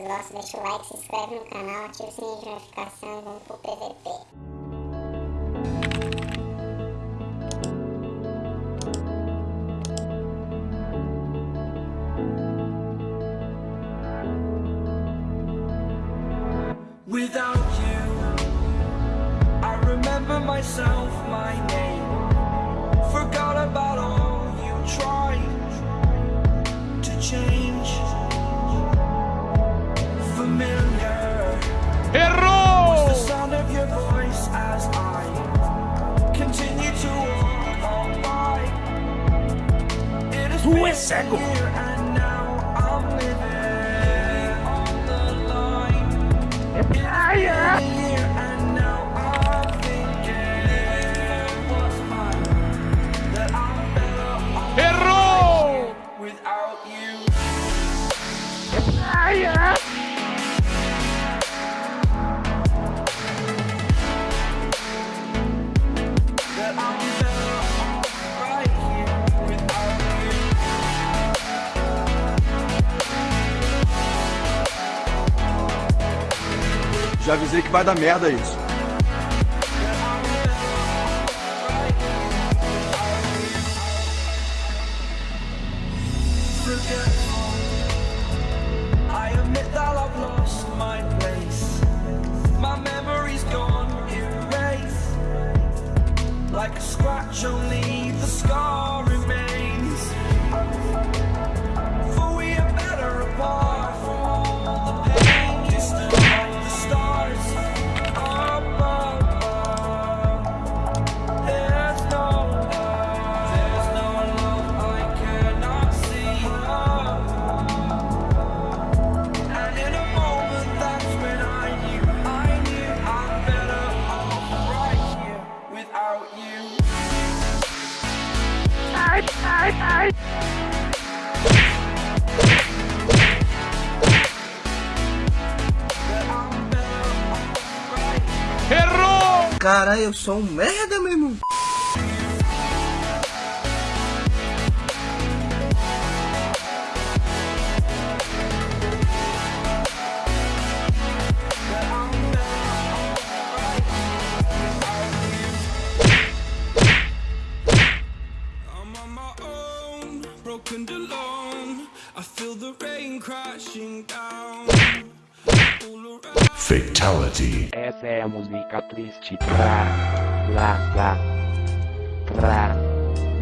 vocês gostam, deixa o like, se inscreve no canal, ativa o sininho de notificação e vamos pro PVP. without tu es seguro. Já avisei que vai dar merda isso. Errou! Cara, eu sou um merda, meu irmão. Fatality. Essa é a música triste. Pra, lá, lá. Pra,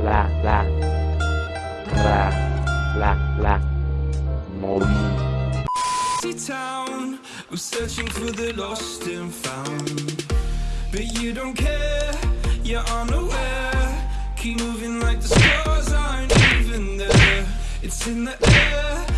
lá, lá. Pra, lá, lá. Morri. Town, searching for the lost and found. But you don't care, you're unaware. Keep moving like the stars aren't even there. It's in the air.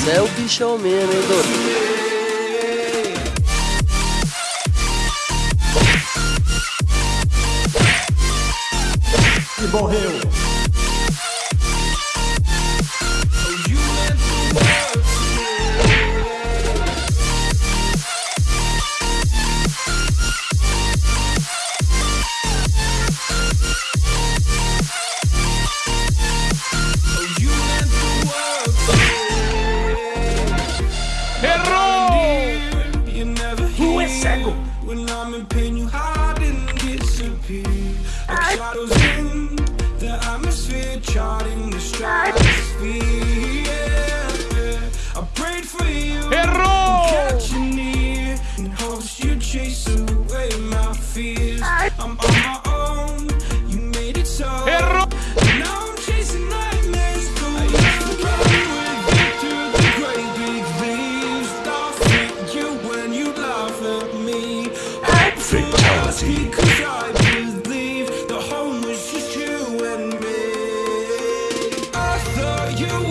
Você é o bichão é mesmo, hein, doido? E morreu! When I'm in pain, you hide and disappear. Like shadows in the atmosphere Charting the stratosphere. Yeah, I prayed for you near hopes you chase away my fears. I'm on my own you